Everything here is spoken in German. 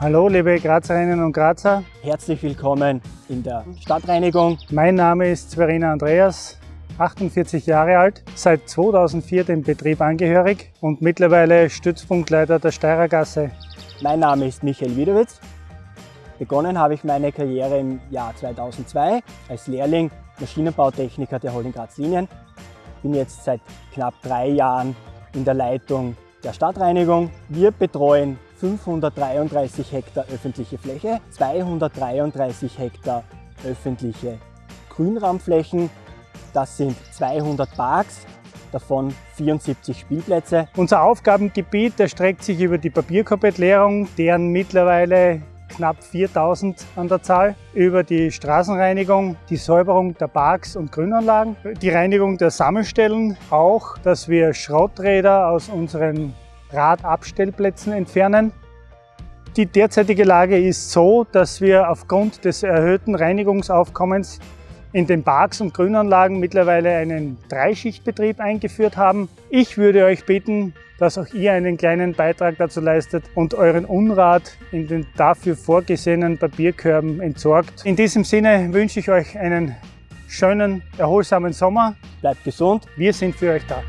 Hallo liebe Grazerinnen und Grazer. Herzlich willkommen in der Stadtreinigung. Mein Name ist Sverina Andreas, 48 Jahre alt, seit 2004 dem Betrieb angehörig und mittlerweile Stützpunktleiter der Steirergasse. Mein Name ist Michael Wiedewitz. Begonnen habe ich meine Karriere im Jahr 2002 als Lehrling Maschinenbautechniker der Holding Graz Linien. Bin jetzt seit knapp drei Jahren in der Leitung der Stadtreinigung. Wir betreuen 533 Hektar öffentliche Fläche, 233 Hektar öffentliche Grünraumflächen. Das sind 200 Parks, davon 74 Spielplätze. Unser Aufgabengebiet erstreckt sich über die Papierkorbettleerung, deren mittlerweile knapp 4000 an der Zahl, über die Straßenreinigung, die Säuberung der Parks und Grünanlagen, die Reinigung der Sammelstellen, auch, dass wir Schrotträder aus unseren Radabstellplätzen entfernen. Die derzeitige Lage ist so, dass wir aufgrund des erhöhten Reinigungsaufkommens in den Parks und Grünanlagen mittlerweile einen Dreischichtbetrieb eingeführt haben. Ich würde euch bitten, dass auch ihr einen kleinen Beitrag dazu leistet und euren Unrat in den dafür vorgesehenen Papierkörben entsorgt. In diesem Sinne wünsche ich euch einen schönen, erholsamen Sommer. Bleibt gesund. Wir sind für euch da.